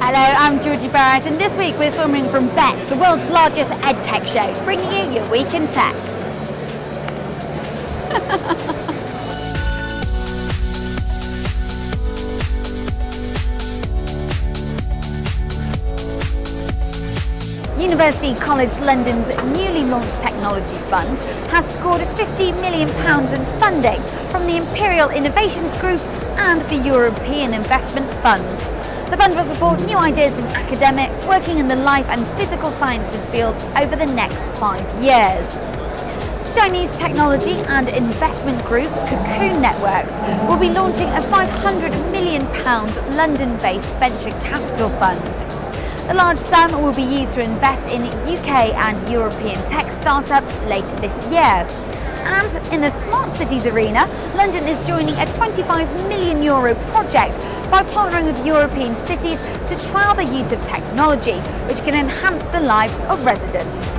Hello, I'm Georgie Barrett and this week we're filming from BETT, the world's largest EdTech show, bringing you your week in tech. University College London's newly launched technology fund has scored £50 million in funding from the Imperial Innovations Group and the European Investment Fund. The fund will support new ideas from academics working in the life and physical sciences fields over the next five years. Chinese technology and investment group Cocoon Networks will be launching a £500 million London-based venture capital fund. The large sum will be used to invest in UK and European tech startups later this year. And in the smart cities arena, London is joining a 25 million euro project by partnering with European cities to trial the use of technology, which can enhance the lives of residents.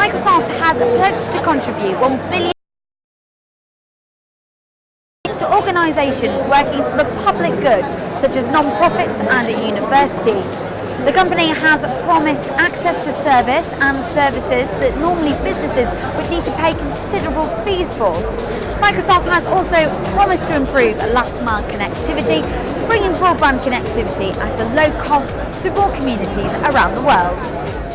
Microsoft has pledged to contribute 1 billion to organisations working for the public good, such as non-profits and universities. The company has promised access to service and services that normally businesses would need to pay considerable fees for. Microsoft has also promised to improve last mile connectivity, bringing broadband connectivity at a low cost to more communities around the world.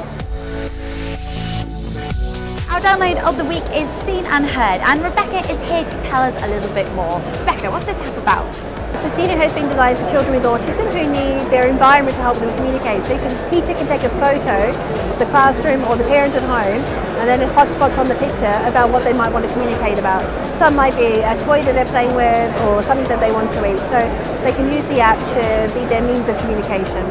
Our download of the week is Seen and Heard and Rebecca is here to tell us a little bit more. Rebecca, what's this app about? So Seen and Heard has been designed for children with autism who need their environment to help them communicate. So you can, the teacher can take a photo of the classroom or the parent at home and then hotspots on the picture about what they might want to communicate about. Some might be a toy that they're playing with or something that they want to eat. So they can use the app to be their means of communication.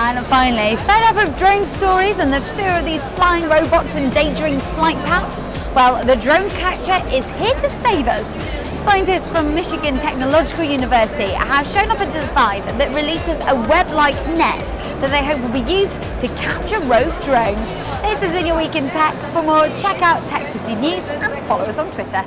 And finally, fed up of drone stories and the fear of these flying robots endangering flight paths? Well, the drone catcher is here to save us. Scientists from Michigan Technological University have shown up a device that releases a web-like net that they hope will be used to capture rogue drones. This has been your Week in Tech. For more, check out Tech City News and follow us on Twitter.